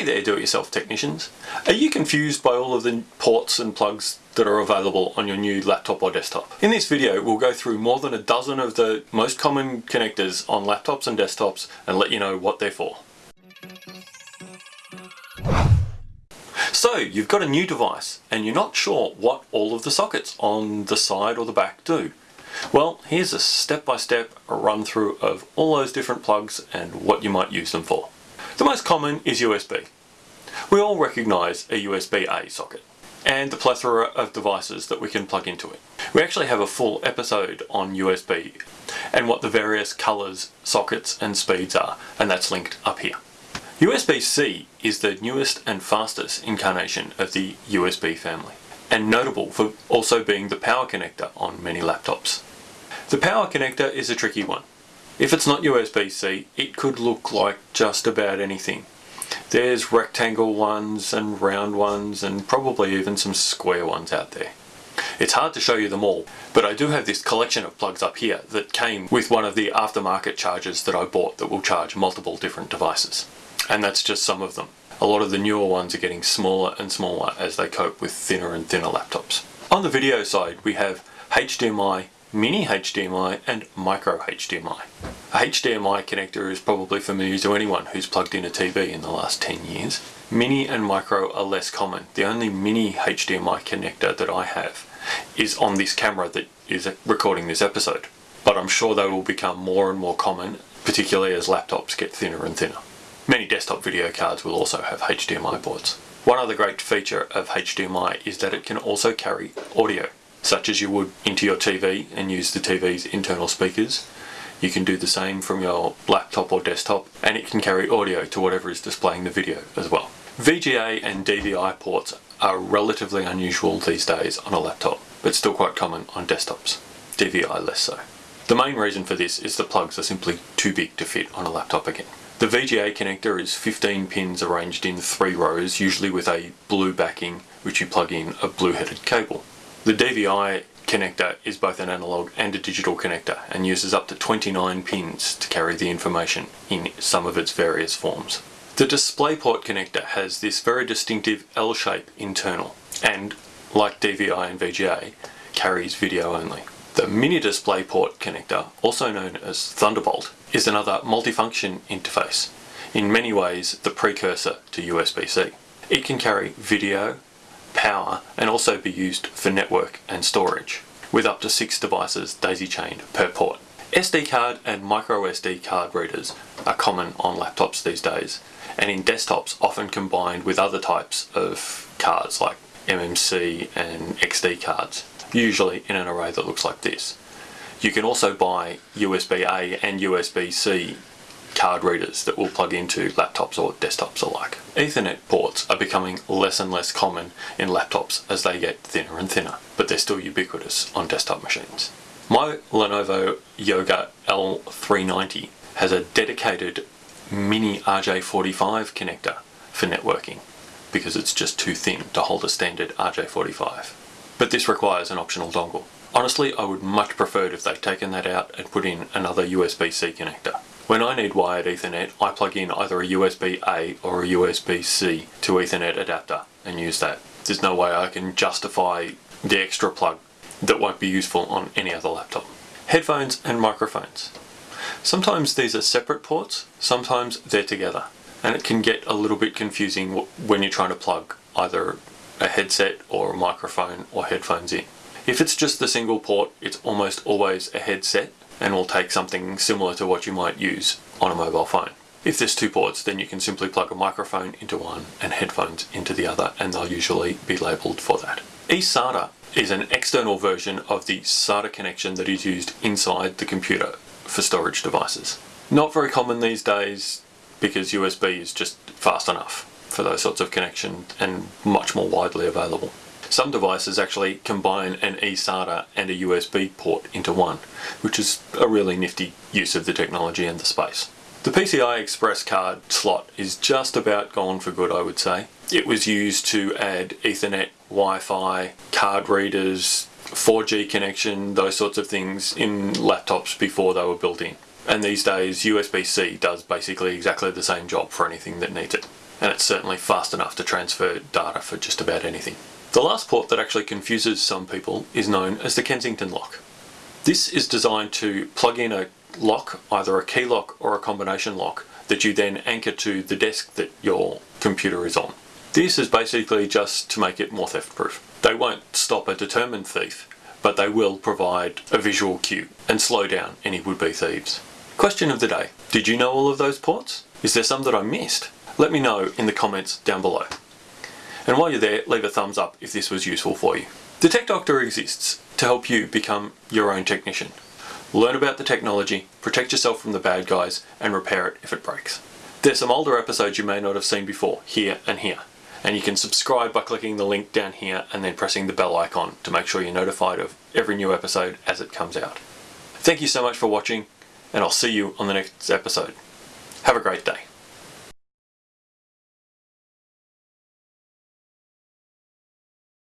Hey there do-it-yourself technicians. Are you confused by all of the ports and plugs that are available on your new laptop or desktop? In this video we'll go through more than a dozen of the most common connectors on laptops and desktops and let you know what they're for. So you've got a new device and you're not sure what all of the sockets on the side or the back do. Well, here's a step-by-step -step run through of all those different plugs and what you might use them for. The most common is USB. We all recognise a USB-A socket and the plethora of devices that we can plug into it. We actually have a full episode on USB and what the various colours, sockets and speeds are and that's linked up here. USB-C is the newest and fastest incarnation of the USB family and notable for also being the power connector on many laptops. The power connector is a tricky one. If it's not USB-C, it could look like just about anything. There's rectangle ones and round ones and probably even some square ones out there. It's hard to show you them all, but I do have this collection of plugs up here that came with one of the aftermarket chargers that I bought that will charge multiple different devices. And that's just some of them. A lot of the newer ones are getting smaller and smaller as they cope with thinner and thinner laptops. On the video side, we have HDMI mini HDMI and micro HDMI. A HDMI connector is probably familiar to anyone who's plugged in a TV in the last 10 years. Mini and micro are less common. The only mini HDMI connector that I have is on this camera that is recording this episode. But I'm sure they will become more and more common, particularly as laptops get thinner and thinner. Many desktop video cards will also have HDMI ports. One other great feature of HDMI is that it can also carry audio such as you would into your TV and use the TV's internal speakers. You can do the same from your laptop or desktop and it can carry audio to whatever is displaying the video as well. VGA and DVI ports are relatively unusual these days on a laptop, but still quite common on desktops. DVI less so. The main reason for this is the plugs are simply too big to fit on a laptop again. The VGA connector is 15 pins arranged in three rows, usually with a blue backing, which you plug in a blue headed cable. The DVI connector is both an analog and a digital connector and uses up to 29 pins to carry the information in some of its various forms. The DisplayPort connector has this very distinctive L shape internal and, like DVI and VGA, carries video only. The Mini DisplayPort connector, also known as Thunderbolt, is another multifunction interface, in many ways the precursor to USB-C. It can carry video, power and also be used for network and storage with up to six devices daisy-chained per port. SD card and micro SD card readers are common on laptops these days and in desktops often combined with other types of cards like MMC and XD cards, usually in an array that looks like this. You can also buy USB-A and USB-C card readers that will plug into laptops or desktops alike. Ethernet ports are becoming less and less common in laptops as they get thinner and thinner, but they're still ubiquitous on desktop machines. My Lenovo Yoga L390 has a dedicated mini RJ45 connector for networking because it's just too thin to hold a standard RJ45. But this requires an optional dongle. Honestly, I would much prefer if they'd taken that out and put in another USB-C connector. When I need wired Ethernet, I plug in either a USB-A or a USB-C to Ethernet adapter and use that. There's no way I can justify the extra plug that won't be useful on any other laptop. Headphones and microphones. Sometimes these are separate ports, sometimes they're together. And it can get a little bit confusing when you're trying to plug either a headset or a microphone or headphones in. If it's just the single port, it's almost always a headset and will take something similar to what you might use on a mobile phone. If there's two ports then you can simply plug a microphone into one and headphones into the other and they'll usually be labelled for that. eSATA is an external version of the SATA connection that is used inside the computer for storage devices. Not very common these days because USB is just fast enough for those sorts of connections and much more widely available. Some devices actually combine an eSATA and a USB port into one, which is a really nifty use of the technology and the space. The PCI Express card slot is just about gone for good I would say. It was used to add Ethernet, Wi-Fi, card readers, 4G connection, those sorts of things in laptops before they were built in. And these days USB-C does basically exactly the same job for anything that needs it. and it's certainly fast enough to transfer data for just about anything. The last port that actually confuses some people is known as the Kensington lock. This is designed to plug in a lock, either a key lock or a combination lock, that you then anchor to the desk that your computer is on. This is basically just to make it more theft proof. They won't stop a determined thief, but they will provide a visual cue and slow down any would-be thieves. Question of the day. Did you know all of those ports? Is there some that I missed? Let me know in the comments down below. And while you're there, leave a thumbs up if this was useful for you. The Tech Doctor exists to help you become your own technician. Learn about the technology, protect yourself from the bad guys, and repair it if it breaks. There's some older episodes you may not have seen before, here and here. And you can subscribe by clicking the link down here and then pressing the bell icon to make sure you're notified of every new episode as it comes out. Thank you so much for watching, and I'll see you on the next episode. Have a great day.